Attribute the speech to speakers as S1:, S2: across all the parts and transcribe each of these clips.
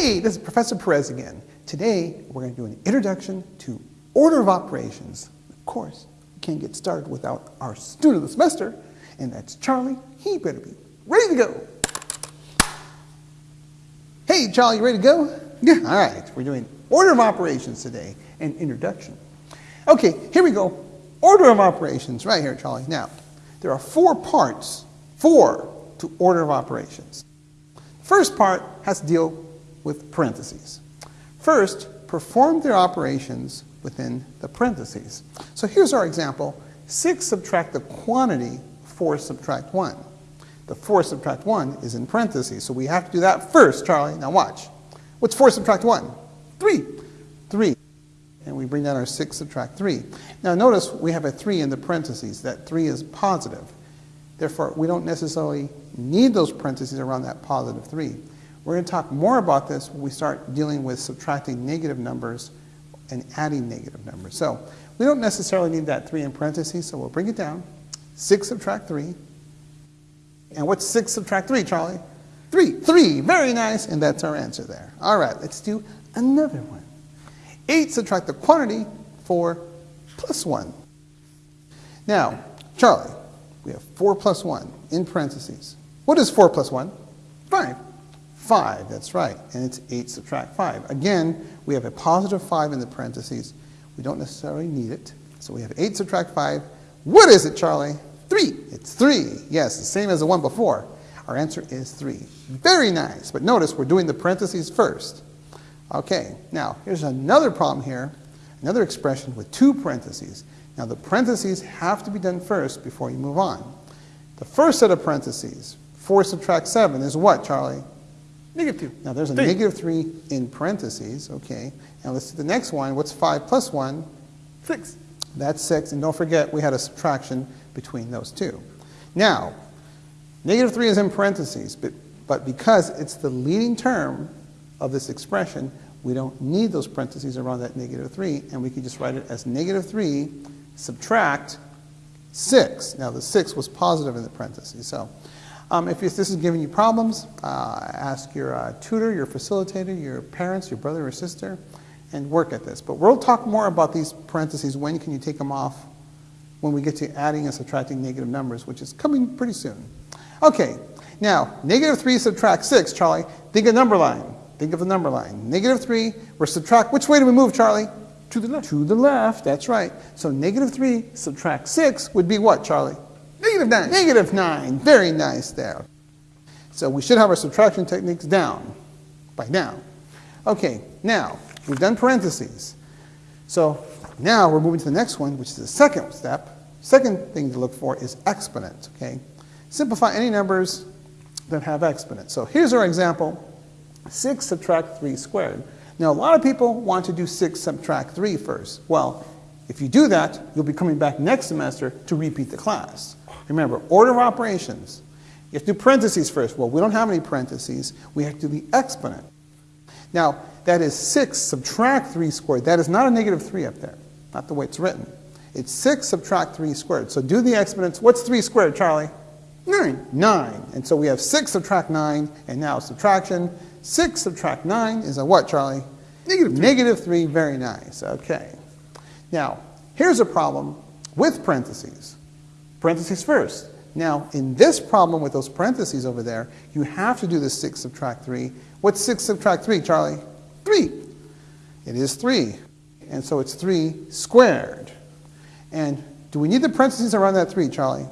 S1: Hey, this is Professor Perez again. Today, we're going to do an introduction to order of operations. Of course, we can't get started without our student of the semester, and that's Charlie. He better be ready to go. Hey, Charlie, you ready to go? Yeah. All right, we're doing order of operations today and introduction. Okay, here we go. Order of operations, right here, Charlie. Now, there are four parts, four to order of operations. First part has to deal with parentheses. First, perform their operations within the parentheses. So here's our example. 6 subtract the quantity, 4 subtract 1. The 4 subtract 1 is in parentheses, so we have to do that first, Charlie. Now watch. What's 4 subtract 1? 3. 3. And we bring down our 6 subtract 3. Now notice we have a 3 in the parentheses. That 3 is positive. Therefore, we don't necessarily need those parentheses around that positive 3. We're going to talk more about this when we start dealing with subtracting negative numbers and adding negative numbers. So we don't necessarily need that 3 in parentheses, so we'll bring it down. 6 subtract 3. And what's 6 subtract 3, Charlie? 3. 3. Very nice. And that's our answer there. All right, let's do another one. 8 subtract the quantity, 4 plus 1. Now, Charlie, we have 4 plus 1 in parentheses. What is 4 plus 1? 5. 5, that's right. And it's 8 subtract 5. Again, we have a positive 5 in the parentheses. We don't necessarily need it. So we have 8 subtract 5. What is it, Charlie? 3. It's 3. Yes, the same as the one before. Our answer is 3. Very nice. But notice we're doing the parentheses first. Okay, now here's another problem here. Another expression with two parentheses. Now the parentheses have to be done first before you move on. The first set of parentheses, 4 subtract 7, is what, Charlie?
S2: Negative 2.
S1: Now there's a
S2: Three.
S1: negative 3 in parentheses, okay. Now let's do the next one. What's 5 plus 1?
S2: 6.
S1: That's 6. And don't forget, we had a subtraction between those two. Now, negative 3 is in parentheses, but, but because it's the leading term of this expression, we don't need those parentheses around that negative 3, and we can just write it as negative 3 subtract 6. Now, the 6 was positive in the parentheses. So, um, if this is giving you problems, uh, ask your uh, tutor, your facilitator, your parents, your brother or sister, and work at this. But we'll talk more about these parentheses. When can you take them off? When we get to adding and subtracting negative numbers, which is coming pretty soon. Okay, now, negative 3 subtract 6, Charlie. Think of a number line. Think of the number line. Negative 3, we're subtract. Which way do we move, Charlie?
S2: To the left.
S1: To the left, that's right. So negative 3 subtract 6 would be what, Charlie?
S2: Negative 9.
S1: Negative 9. Very nice there. So we should have our subtraction techniques down by now. Okay, now, we've done parentheses. So now we're moving to the next one, which is the second step. Second thing to look for is exponents, okay? Simplify any numbers that have exponents. So here's our example. 6 subtract 3 squared. Now, a lot of people want to do 6 subtract 3 first. Well, if you do that, you'll be coming back next semester to repeat the class. Remember, order of operations. You have to do parentheses first. Well, we don't have any parentheses. We have to do the exponent. Now, that is 6 subtract 3 squared. That is not a negative 3 up there, not the way it's written. It's 6 subtract 3 squared. So do the exponents. What's 3 squared, Charlie?
S2: 9.
S1: 9. And so we have 6 subtract 9, and now subtraction. 6 subtract 9 is a what, Charlie?
S2: Negative 3.
S1: Negative 3, very nice. Okay. Now, here's a problem with parentheses. Parentheses first. Now, in this problem with those parentheses over there, you have to do the 6 subtract 3. What's 6 subtract 3, Charlie? 3. It is 3. And so it's 3 squared. And do we need the parentheses around that 3, Charlie?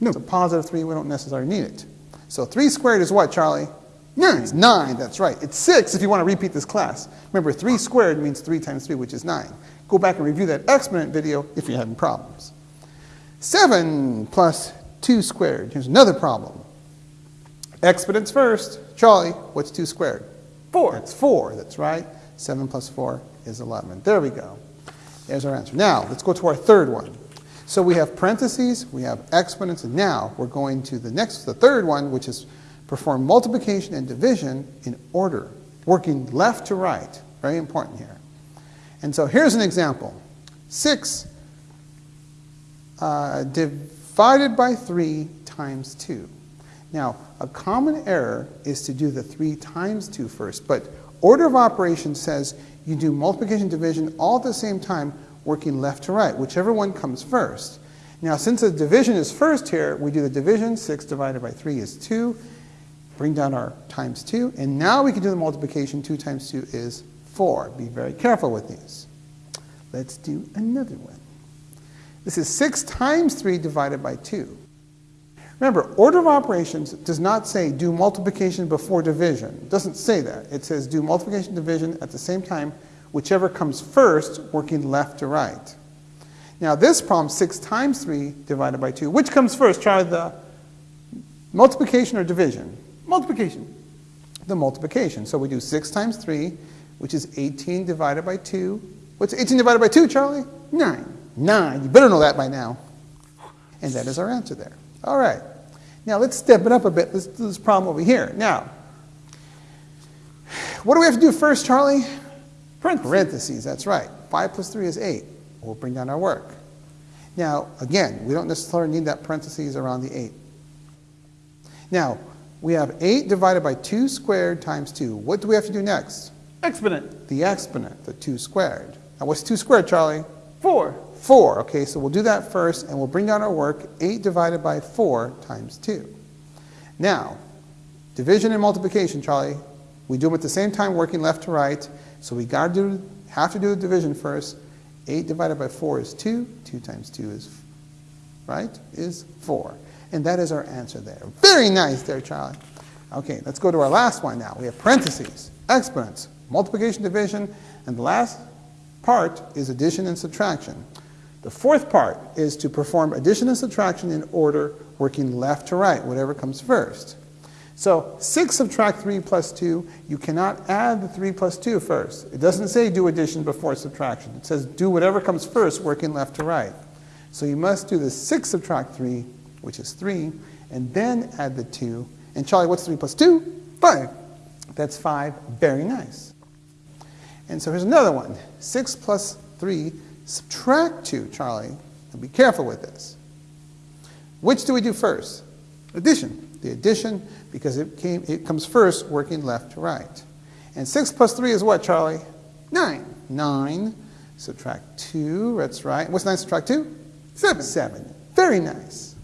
S2: No.
S1: It's a positive 3. We don't necessarily need it. So 3 squared is what, Charlie?
S2: 9.
S1: It's 9, that's right. It's 6 if you want to repeat this class. Remember, 3 squared means 3 times 3, which is 9. Go back and review that exponent video if you're having problems. 7 plus 2 squared. Here's another problem. Exponents first. Charlie, what's 2 squared?
S2: 4.
S1: That's 4, that's right. 7 plus 4 is 11. There we go. There's our answer. Now, let's go to our third one. So we have parentheses, we have exponents, and now we're going to the next, the third one, which is perform multiplication and division in order, working left to right. Very important here. And so here's an example. 6 uh, divided by 3 times 2. Now, a common error is to do the 3 times 2 first, but order of operations says you do multiplication division all at the same time, working left to right, whichever one comes first. Now, since the division is first here, we do the division. 6 divided by 3 is 2. Bring down our times 2. And now we can do the multiplication. 2 times 2 is 4. Be very careful with these. Let's do another one. This is 6 times 3 divided by 2. Remember, order of operations does not say do multiplication before division. It doesn't say that. It says do multiplication division at the same time, whichever comes first, working left to right. Now this problem, 6 times 3 divided by 2, which comes first? Try the multiplication or division?
S2: Multiplication.
S1: The multiplication. So we do 6 times 3, which is 18 divided by 2. What's 18 divided by 2, Charlie?
S2: 9.
S1: 9. You better know that by now. And that is our answer there. All right. Now let's step it up a bit. Let's do this problem over here. Now, what do we have to do first, Charlie?
S2: Parentheses.
S1: Parentheses, that's right. 5 plus 3 is 8. We'll bring down our work. Now, again, we don't necessarily need that parentheses around the 8. Now, we have 8 divided by 2 squared times 2. What do we have to do next?
S2: Exponent.
S1: The exponent, the 2 squared. Now, what's 2 squared, Charlie?
S2: 4.
S1: 4. Okay, so we'll do that first, and we'll bring down our work. 8 divided by 4 times 2. Now, division and multiplication, Charlie, we do them at the same time, working left to right. So we got to do, have to do the division first. 8 divided by 4 is 2. 2 times 2 is, right, is 4. And that is our answer there. Very nice there, Charlie. Okay, let's go to our last one now. We have parentheses, exponents, multiplication, division, and the last part is addition and subtraction. The fourth part is to perform addition and subtraction in order, working left to right, whatever comes first. So 6 subtract 3 plus 2, you cannot add the 3 plus 2 first. It doesn't say do addition before subtraction. It says do whatever comes first, working left to right. So you must do the 6 subtract 3, which is 3, and then add the 2. And Charlie, what's 3 plus 2? 5. That's 5. Very nice. And so here's another one. 6 plus 3, subtract 2, Charlie. And be careful with this. Which do we do first?
S2: Addition.
S1: The addition, because it, came, it comes first, working left to right. And 6 plus 3 is what, Charlie?
S2: 9.
S1: 9. Subtract 2, that's right. What's 9 subtract 2?
S2: 7.
S1: 7. Very nice.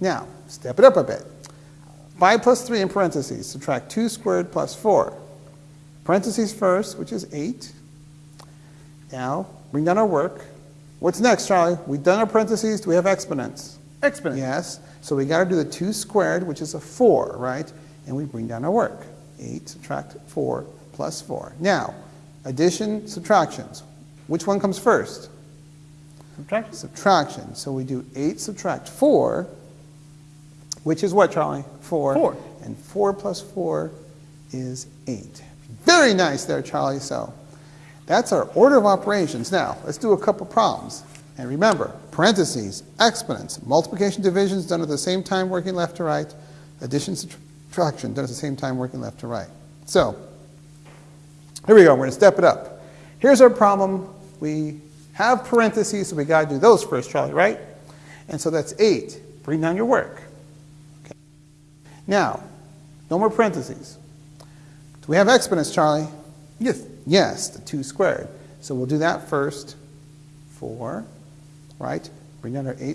S1: Now, step it up a bit. 5 plus 3 in parentheses. Subtract 2 squared plus 4. Parentheses first, which is 8. Now, bring down our work. What's next, Charlie? We've done our parentheses. Do we have exponents?
S2: Exponent.
S1: Yes. So we got to do the 2 squared, which is a 4, right? And we bring down our work. 8 subtract 4 plus 4. Now, addition, subtractions. Which one comes first?
S2: Subtraction.
S1: Subtraction. So we do 8 subtract 4, which is what, Charlie? 4.
S2: 4.
S1: And 4 plus 4 is 8. Very nice there, Charlie. So that's our order of operations. Now, let's do a couple problems. And remember, parentheses, exponents, multiplication, divisions done at the same time working left to right, addition, subtraction done at the same time working left to right. So, here we go. We're going to step it up. Here's our problem. We have parentheses, so we got to do those first, Charlie, right? And so that's 8. Bring down your work. Okay. Now, no more parentheses. Do we have exponents, Charlie?
S2: Yes.
S1: Yes, the 2 squared. So we'll do that first. 4, right? Bring down our 8